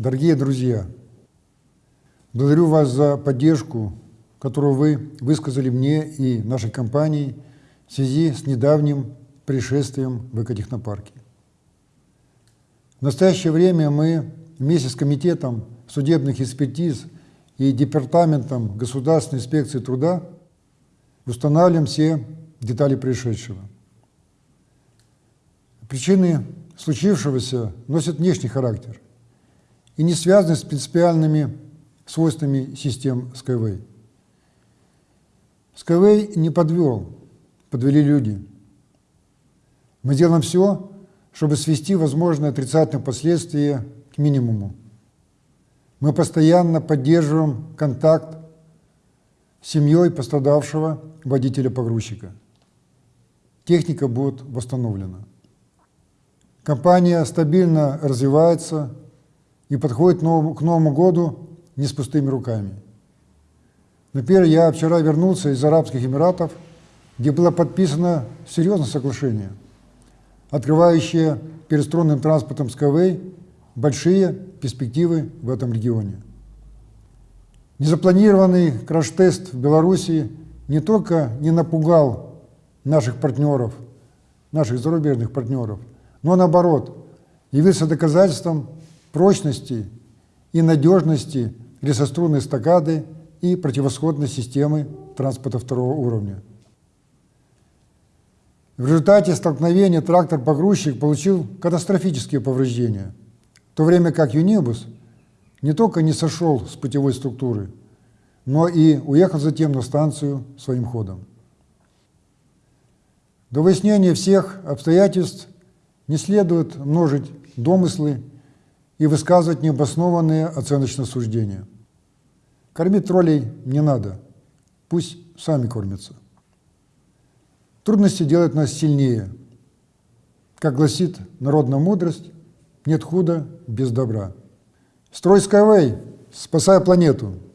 Дорогие друзья, благодарю вас за поддержку, которую вы высказали мне и нашей компании в связи с недавним пришествием в экотехнопарке. В настоящее время мы вместе с Комитетом судебных экспертиз и Департаментом Государственной инспекции труда устанавливаем все детали происшедшего. Причины случившегося носят внешний характер и не связаны с принципиальными свойствами систем Skyway. Skyway не подвел, подвели люди. Мы делаем все, чтобы свести возможные отрицательные последствия к минимуму. Мы постоянно поддерживаем контакт с семьей пострадавшего водителя-погрузчика. Техника будет восстановлена. Компания стабильно развивается и подходит к Новому году не с пустыми руками. Например, я вчера вернулся из Арабских Эмиратов, где было подписано серьезное соглашение, открывающее перед струнным транспортом Skyway большие перспективы в этом регионе. Незапланированный краш-тест в Беларуси не только не напугал наших партнеров, наших зарубежных партнеров, но наоборот явился доказательством прочности и надежности лесострунной стакады и противосходной системы транспорта второго уровня. В результате столкновения трактор-погрузчик получил катастрофические повреждения, в то время как Юнибус не только не сошел с путевой структуры, но и уехал затем на станцию своим ходом. До выяснения всех обстоятельств не следует множить домыслы и высказывать необоснованные оценочные суждения. Кормить троллей не надо, пусть сами кормятся. Трудности делают нас сильнее. Как гласит народная мудрость, нет худа без добра. Строй Skyway, спасая планету –